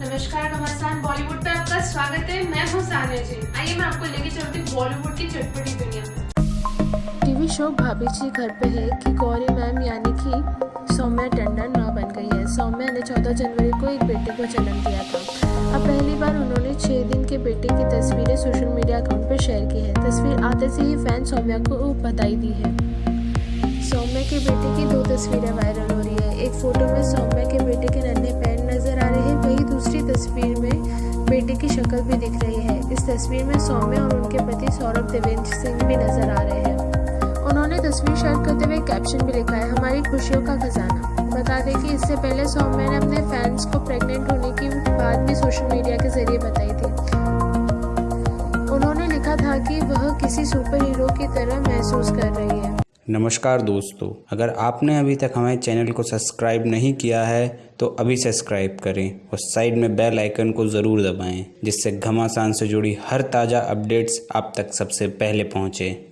नमस्कार घमासान बॉलीवुड पे आपका स्वागत है। मैं हूँ सानिया जी। आइए, मैं आपको लेके चलती हूँ बॉलीवुड की चटपटी दुनिया। टीवी शो भाभी जी घर पे है कि गौरी मैम, यानी कि सौम्या टंडन, माँ बन गई है। सौम्या ने 14 जनवरी को एक बेटे को जन्म दिया था। अब पहली बार उन्होंने छः दिन के बेटे की तस्वीरें सोशल मीडिया अकाउंट पर शेयर की है। तस्वीर आते से ही फ़ैन सौम्या को बधाई दी है। सौम्या के बेटे की दो तस्वीरें वायरल हो रही है। एक फ़ोटो में सौम्या तस्वीर में बेटे की शक्ल भी दिख रही है। इस तस्वीर में सौम्या और उनके पति सौरभ देवेंद्र सिंह भी नज़र आ रहे हैं। उन्होंने तस्वीर शेयर करते हुए कैप्शन भी लिखा है, हमारी खुशियों का खजाना। बता दें कि इससे पहले सौम्या ने अपने फैंस को प्रेग्नेंट होने की बात भी सोशल मीडिया के ज़रिए बताई थी। उन्होंने लिखा था कि वह किसी सुपर हीरो की तरह महसूस कर रही है। नमस्कार दोस्तों, अगर आपने अभी तक हमारे चैनल को सब्सक्राइब नहीं किया है तो अभी सब्सक्राइब करें और साइड में बेल आइकन को ज़रूर दबाएँ, जिससे घमासान से जुड़ी हर ताज़ा अपडेट्स आप तक सबसे पहले पहुँचें।